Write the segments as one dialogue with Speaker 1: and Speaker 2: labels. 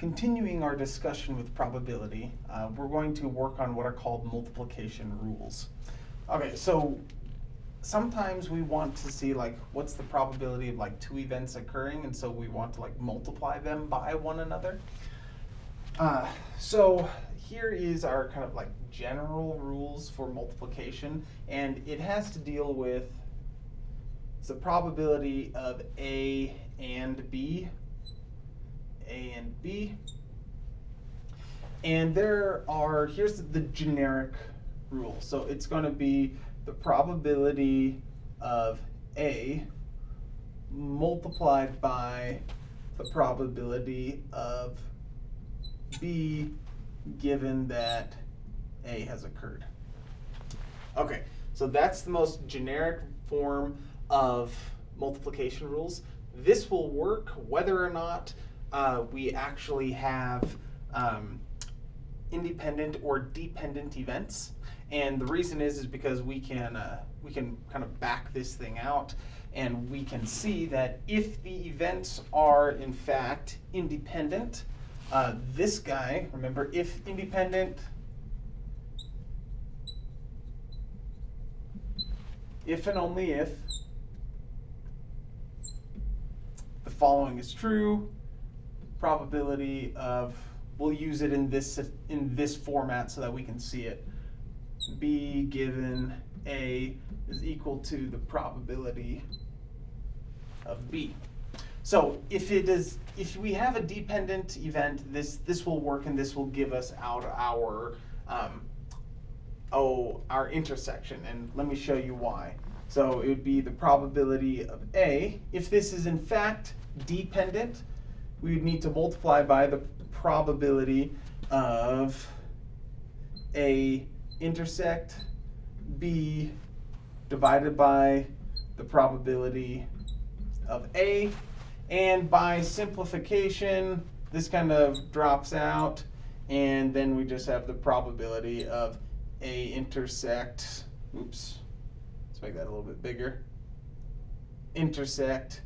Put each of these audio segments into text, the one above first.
Speaker 1: continuing our discussion with probability, uh, we're going to work on what are called multiplication rules. Okay, so sometimes we want to see like what's the probability of like two events occurring, and so we want to like multiply them by one another. Uh, so here is our kind of like general rules for multiplication, and it has to deal with the probability of A and B a and B. And there are, here's the generic rule. So it's going to be the probability of A multiplied by the probability of B given that A has occurred. Okay, so that's the most generic form of multiplication rules. This will work whether or not uh, we actually have um, independent or dependent events. And the reason is is because we can uh, we can kind of back this thing out and we can see that if the events are in fact independent, uh, this guy, remember if independent, if and only if the following is true, probability of, we'll use it in this, in this format so that we can see it. B given A is equal to the probability of B. So if it is, if we have a dependent event, this this will work and this will give us out our um, oh our intersection. And let me show you why. So it would be the probability of A. If this is in fact dependent, we would need to multiply by the probability of A intersect B divided by the probability of A. And by simplification, this kind of drops out. And then we just have the probability of A intersect, oops, let's make that a little bit bigger, intersect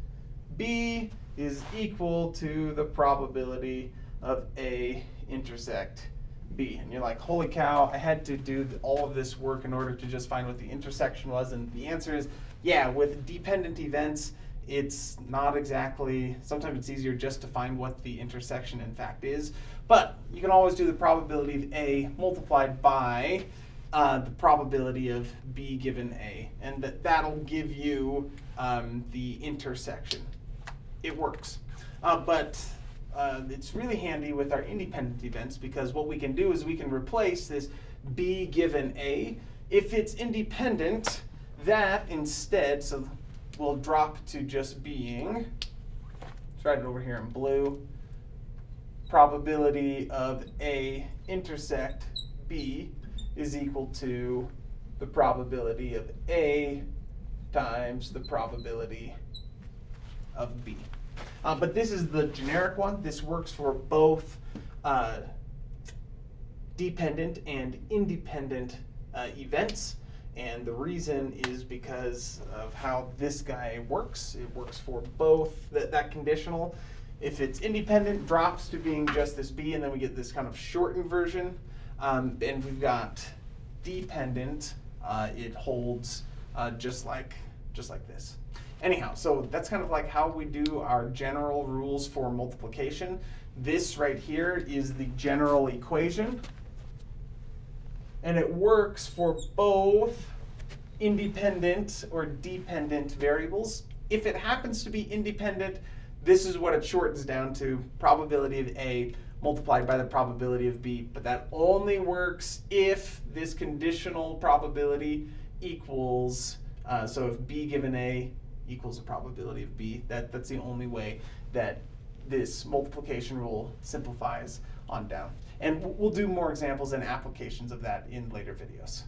Speaker 1: B is equal to the probability of A intersect B. And you're like, holy cow, I had to do all of this work in order to just find what the intersection was. And the answer is, yeah, with dependent events, it's not exactly, sometimes it's easier just to find what the intersection in fact is. But you can always do the probability of A multiplied by uh, the probability of B given A. And that, that'll give you um, the intersection it works. Uh, but uh, it's really handy with our independent events because what we can do is we can replace this B given A. If it's independent, that instead, so we'll drop to just being, let's write it over here in blue, probability of A intersect B is equal to the probability of A times the probability of B. Uh, but this is the generic one. This works for both uh, dependent and independent uh, events. And the reason is because of how this guy works. It works for both that, that conditional. If it's independent, drops to being just this B, and then we get this kind of shortened version. Um, and we've got dependent, uh, it holds uh, just like just like this. Anyhow, so that's kind of like how we do our general rules for multiplication. This right here is the general equation. And it works for both independent or dependent variables. If it happens to be independent, this is what it shortens down to, probability of A multiplied by the probability of B. But that only works if this conditional probability equals, uh, so if B given A equals the probability of b. That, that's the only way that this multiplication rule simplifies on down. And we'll do more examples and applications of that in later videos.